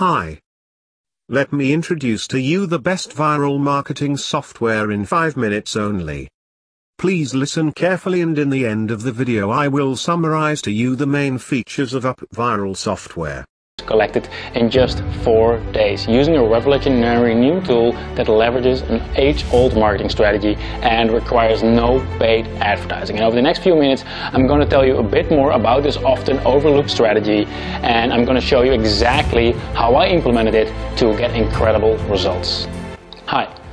Hi. Let me introduce to you the best viral marketing software in 5 minutes only. Please listen carefully and in the end of the video I will summarize to you the main features of Up Viral software collected in just four days using a revolutionary new tool that leverages an age-old marketing strategy and requires no paid advertising. And over the next few minutes I'm going to tell you a bit more about this often overlooked strategy and I'm going to show you exactly how I implemented it to get incredible results.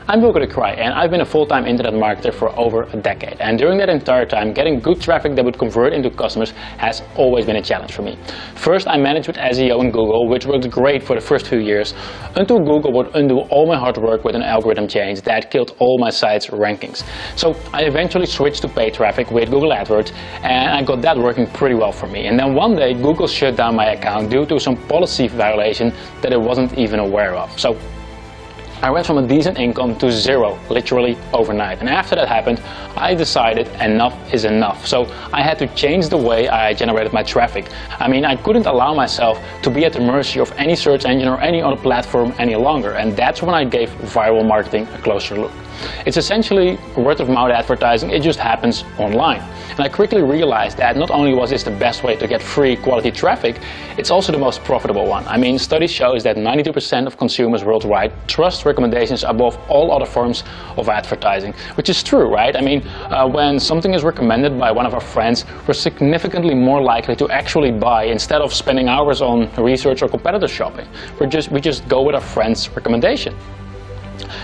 I'm Wilco de Kraai and I've been a full-time internet marketer for over a decade. And during that entire time, getting good traffic that would convert into customers has always been a challenge for me. First, I managed with SEO in Google, which worked great for the first few years, until Google would undo all my hard work with an algorithm change that killed all my site's rankings. So I eventually switched to paid traffic with Google AdWords and I got that working pretty well for me. And then one day, Google shut down my account due to some policy violation that I wasn't even aware of. So I went from a decent income to zero, literally overnight. And after that happened, I decided enough is enough. So I had to change the way I generated my traffic. I mean, I couldn't allow myself to be at the mercy of any search engine or any other platform any longer. And that's when I gave viral marketing a closer look. It's essentially word of mouth advertising, it just happens online. And I quickly realized that not only was this the best way to get free quality traffic, it's also the most profitable one. I mean, study shows that 92% of consumers worldwide trust recommendations above all other forms of advertising, which is true, right? I mean, uh, when something is recommended by one of our friends, we're significantly more likely to actually buy instead of spending hours on research or competitor shopping. We're just, we just go with our friend's recommendation.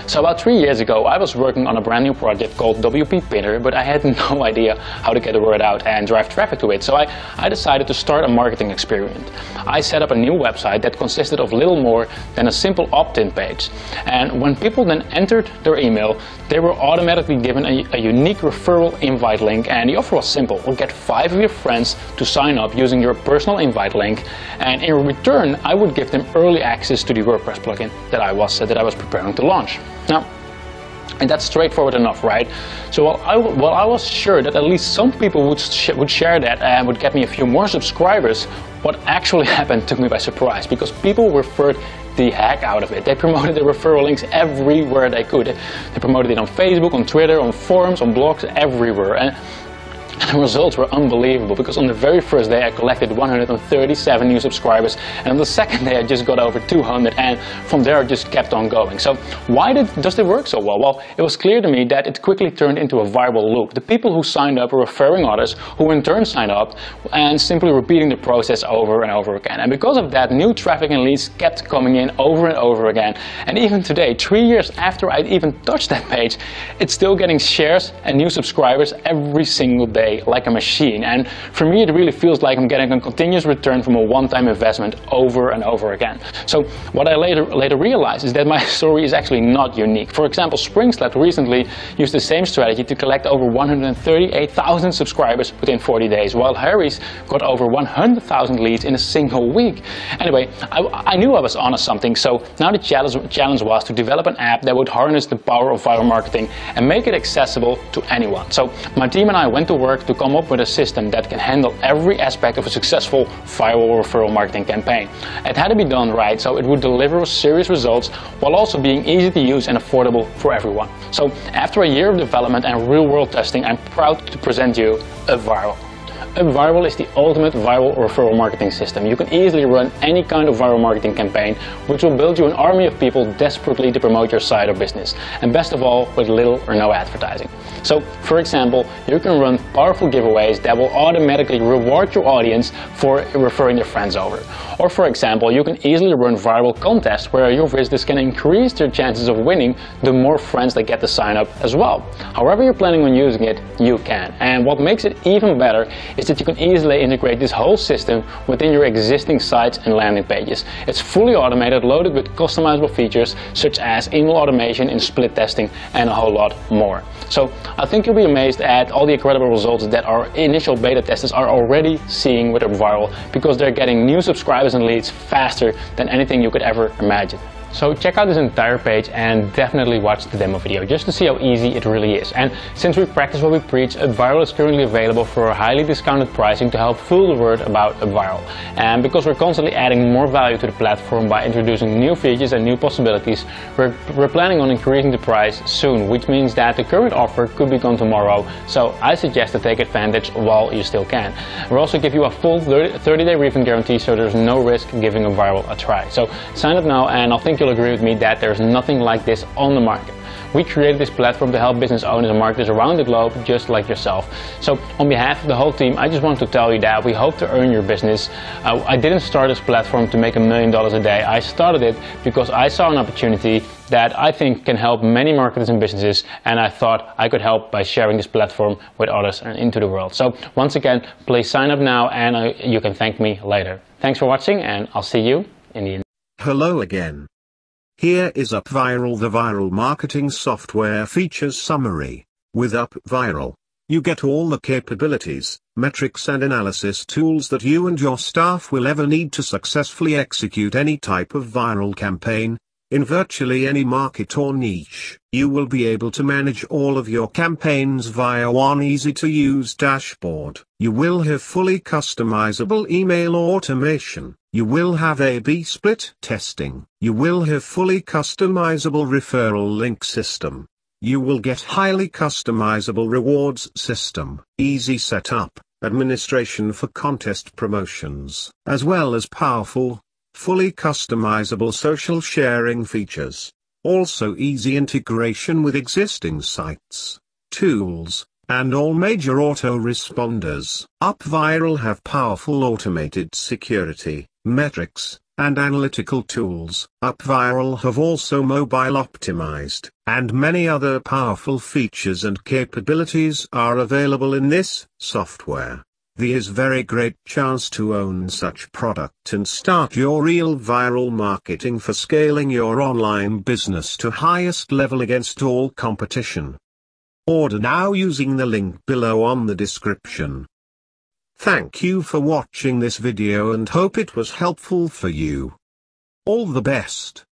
So about three years ago, I was working on a brand new project called WP Pinner, but I had no idea how to get the word out and drive traffic to it. So I, I decided to start a marketing experiment. I set up a new website that consisted of little more than a simple opt-in page. And when people then entered their email, they were automatically given a, a unique referral invite link. And the offer was simple. We'll get five of your friends to sign up using your personal invite link. And in return, I would give them early access to the WordPress plugin that I was, that I was preparing to launch. Now, and that's straightforward enough, right? So while I, while I was sure that at least some people would, sh would share that and would get me a few more subscribers, what actually happened took me by surprise because people referred the heck out of it. They promoted the referral links everywhere they could. They promoted it on Facebook, on Twitter, on forums, on blogs, everywhere. And the results were unbelievable because on the very first day I collected 137 new subscribers and on the second day I just got over 200 and from there I just kept on going. So why did, does it work so well? Well, it was clear to me that it quickly turned into a viral loop. The people who signed up were referring others who in turn signed up and simply repeating the process over and over again. And because of that, new traffic and leads kept coming in over and over again. And even today, three years after I even touched that page, it's still getting shares and new subscribers every single day like a machine. And for me, it really feels like I'm getting a continuous return from a one-time investment over and over again. So what I later, later realized is that my story is actually not unique. For example, Springsled recently used the same strategy to collect over 138,000 subscribers within 40 days, while Harry's got over 100,000 leads in a single week. Anyway, I, I knew I was onto something, so now the challenge, challenge was to develop an app that would harness the power of viral marketing and make it accessible to anyone. So my team and I went to work to come up with a system that can handle every aspect of a successful viral referral marketing campaign. It had to be done right so it would deliver serious results while also being easy to use and affordable for everyone. So after a year of development and real world testing, I'm proud to present you UpViral. UpViral is the ultimate viral referral marketing system. You can easily run any kind of viral marketing campaign, which will build you an army of people desperately to promote your site or business. And best of all, with little or no advertising. So, for example, you can run powerful giveaways that will automatically reward your audience for referring their friends over. Or for example, you can easily run viral contests where your visitors can increase their chances of winning the more friends they get to sign up as well. However you're planning on using it, you can. And what makes it even better is that you can easily integrate this whole system within your existing sites and landing pages. It's fully automated, loaded with customizable features such as email automation and split testing and a whole lot more. So I think you'll be amazed at all the incredible results that our initial beta testers are already seeing with Viral because they're getting new subscribers and leads faster than anything you could ever imagine. So check out this entire page and definitely watch the demo video just to see how easy it really is. And since we practice what we preach, UpViral is currently available for a highly discounted pricing to help fool the word about UpViral. And because we're constantly adding more value to the platform by introducing new features and new possibilities, we're, we're planning on increasing the price soon, which means that the current offer could be gone tomorrow. So I suggest to take advantage while you still can. We'll also give you a full 30-day refund guarantee so there's no risk giving UpViral a try. So sign up now and I'll think you'll agree with me that there's nothing like this on the market. We created this platform to help business owners and marketers around the globe just like yourself. So on behalf of the whole team, I just want to tell you that we hope to earn your business. Uh, I didn't start this platform to make a million dollars a day. I started it because I saw an opportunity that I think can help many marketers and businesses and I thought I could help by sharing this platform with others and into the world. So once again, please sign up now and uh, you can thank me later. Thanks for watching and I'll see you in the Hello again. Here is UpViral the viral marketing software features summary. With UpViral, you get all the capabilities, metrics and analysis tools that you and your staff will ever need to successfully execute any type of viral campaign, in virtually any market or niche, you will be able to manage all of your campaigns via one easy-to-use dashboard. You will have fully customizable email automation. You will have A-B split testing. You will have fully customizable referral link system. You will get highly customizable rewards system, easy setup, administration for contest promotions, as well as powerful, fully customizable social sharing features, also easy integration with existing sites, tools, and all major autoresponders. UpViral have powerful automated security, metrics, and analytical tools. UpViral have also mobile optimized, and many other powerful features and capabilities are available in this software. The is very great chance to own such product and start your real viral marketing for scaling your online business to highest level against all competition. Order now using the link below on the description. Thank you for watching this video and hope it was helpful for you. All the best.